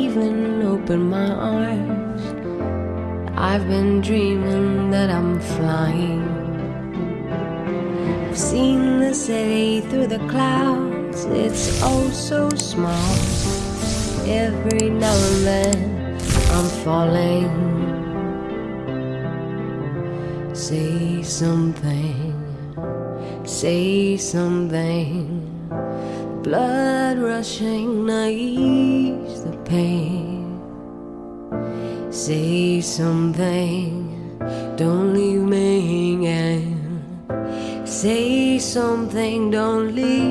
even open my eyes. I've been dreaming that I'm flying. I've seen the city through the clouds, it's oh so small. Every now and then I'm falling. Say something, say something. Blood rushing to ease the pain. Say something, don't leave me hanging. Say something, don't leave